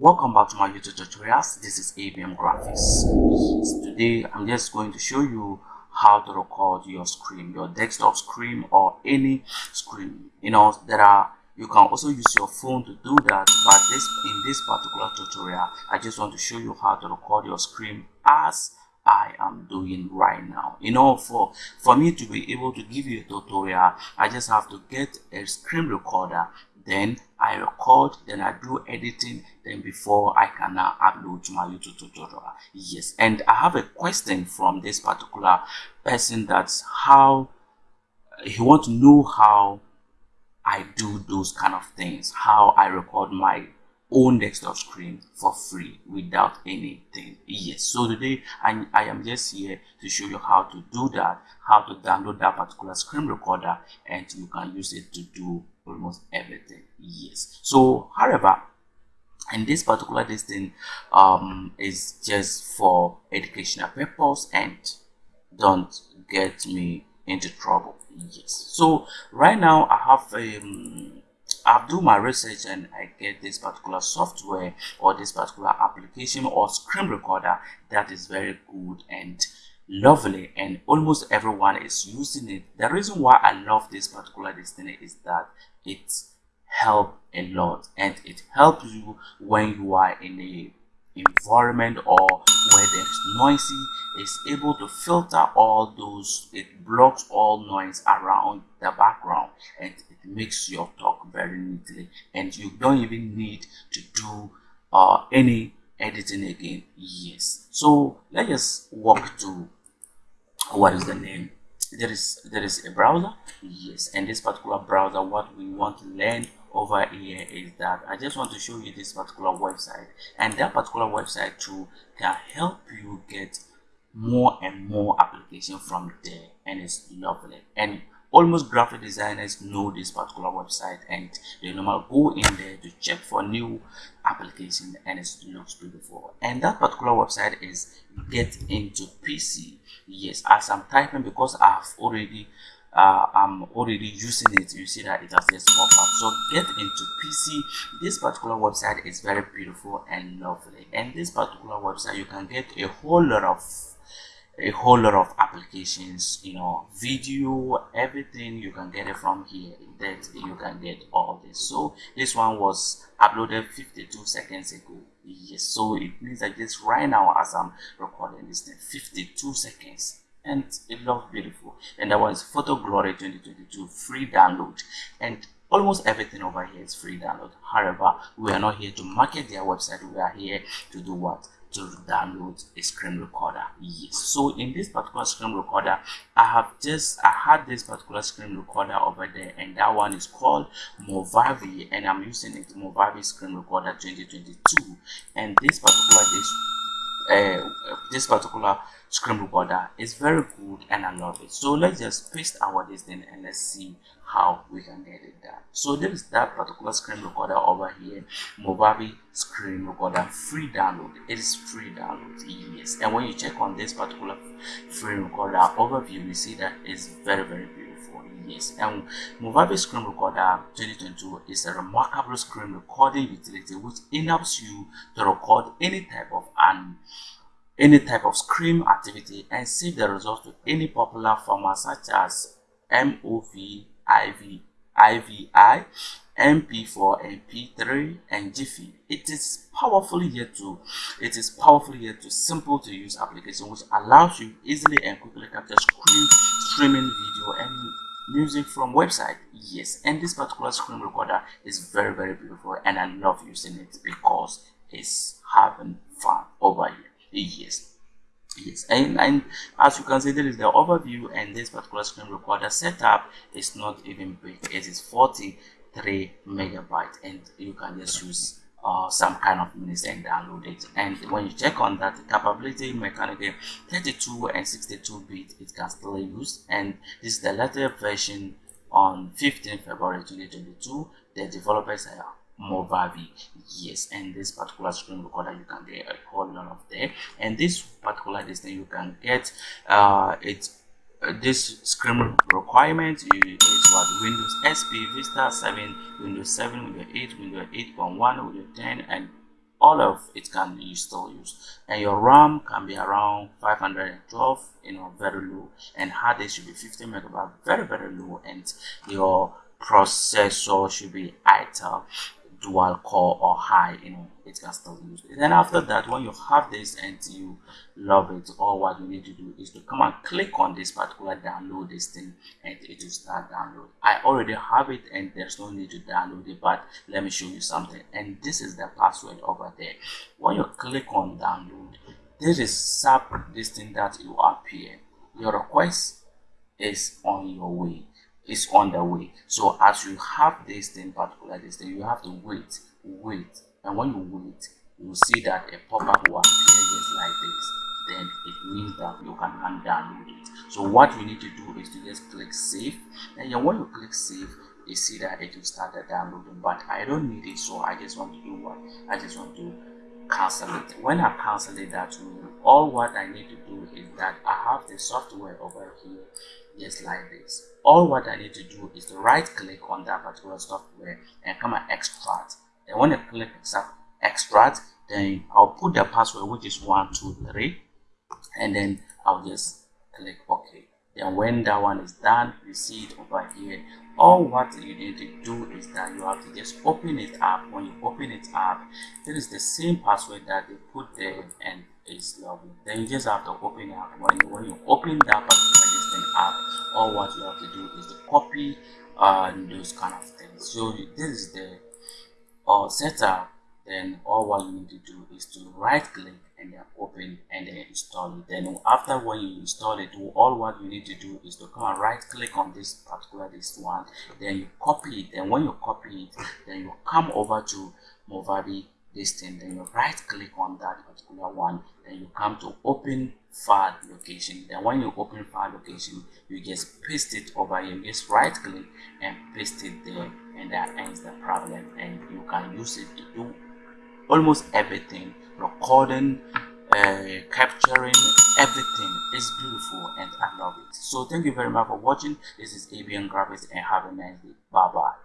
welcome back to my youtube tutorials. This is abm graphics. Today i'm just going to show you how to record your screen your desktop screen or any screen. You know there are you can also use your phone to do that but this in this particular tutorial i just want to show you how to record your screen as I am doing right now. You know, for for me to be able to give you a tutorial, I just have to get a screen recorder then I record, then I do editing, then before I can now upload to my YouTube tutorial. Yes, and I have a question from this particular person that's how he wants to know how I do those kind of things, how I record my own desktop screen for free without anything yes so today I, I am just here to show you how to do that how to download that particular screen recorder and you can use it to do almost everything. Yes. So however and this particular this thing um is just for educational purpose and don't get me into trouble. Yes. So right now i have um I've do my research and I get this particular software or this particular application or screen recorder that is very good and lovely and almost everyone is using it. The reason why I love this particular thing is that it help a lot and it helps you when you are in a environment or where there's noisy is able to filter all those it blocks all noise around the background and it makes your talk very neatly and you don't even need to do uh, any editing again yes so let's walk to what is the name? There is there is a browser. Yes and this particular browser what we want to learn over here is that I just want to show you this particular website. And that particular website too can help you get more and more application from there. And it's lovely. And almost graphic designers know this particular website. And they normally go in there to check for new application and it looks beautiful and that particular website is get into pc yes as i'm typing because i've already uh, I'm already using it you see that it has just pop up. So get into PC this particular website is very beautiful and lovely. And this particular website you can get a whole lot of a whole lot of applications you know video everything you can get it from here that you can get all this. So this one was uploaded 52 seconds ago. Yes so it means that just right now as i'm recording this thing 52 seconds and it looks beautiful. And that was photo glory 2022 free download. And almost everything over here is free download. However we are not here to market their website. We are here to do what to download a screen recorder. Yes. So in this particular screen recorder i have just i had this particular screen recorder over there and that one is called movavi and i'm using it movavi screen recorder 2022 and this particular this uh, this particular screen recorder is very good and I love it. So let's just paste our this thing and let's see how we can get it done. So there is that particular screen recorder over here, Movavi screen recorder free download. It is free download, yes. And when you check on this particular free recorder overview, you see that it's very very beautiful. Yes, and Movavi Screen Recorder 2022 is a remarkable screen recording utility which enables you to record any type of an any type of screen activity and save the results to any popular format such as MOV, IV, IVI, MP4, MP3, and Jiffy. It is powerfully yet to it is powerfully yet to simple to use application which allows you easily and quickly capture screen streaming video music from website yes. And this particular screen recorder is very very beautiful and i love using it because it's having fun over here. Yes. Yes. And, and as you can see there is the overview and this particular screen recorder setup is not even big. It is 43 megabyte and you can just use uh, some kind of minutes and download it and when you check on that capability mechanical 32 and 62 bit it can still use and this is the latest version on 15 February 2022 the developers are Movavi. Yes, and this particular screen recorder you can get a whole lot of there. And this particular this thing you can get uh it's uh, this screen requirement is what? Windows XP, Vista 7, Windows 7, Windows 8, Windows 8.1, Windows 10, and all of it can you still and your ram can be around 512 you know very low and hard disk should be 50 megabyte very very low and your processor should be idle dual core or high you know it can still use. It then after that when you have this and you love it all what you need to do is to come and click on this particular download this thing and it will start download. I already have it and there's no need to download it but let me show you something. And this is the password over there. When you click on download this is sub this thing that you appear. Your request is on your way is on the way. So as you have this thing, particular this thing, you have to wait, wait. And when you wait, you see that a pop-up will appear just like this. Then it means that you can undownload it. So what you need to do is to just click save. And when you click save, you see that it will start downloading. But I don't need it, so I just want to do what? I just want to cancel it. When I cancel it that way, all what I need to do is that I have the software over here just like this. All what I need to do is to right click on that particular software and come and extract. And when I click extract, then I'll put the password which is 123 and then I'll just click OK. Then when that one is done, you see it over here. All what you need to do is that you have to just open it up. When you open it up, it is the same password that they put there and Then you just have to open up. When you, when you open that particular thing up, all what you have to do is to copy uh, those kind of things. So this is the uh, setup. Then all what you need to do is to right click and then open and then install it. Then after when you install it, all what you need to do is to come and right click on this particular this one. Then you copy it. Then when you copy it, then you come over to Movavi this thing then you right click on that particular one then you come to open file location. Then when you open file location you just paste it over here. You just right click and paste it there and that ends the problem. And you can use it to do almost everything recording uh, capturing everything. Is beautiful and i love it. So thank you very much for watching. This is abn graphics and have a nice day. Bye bye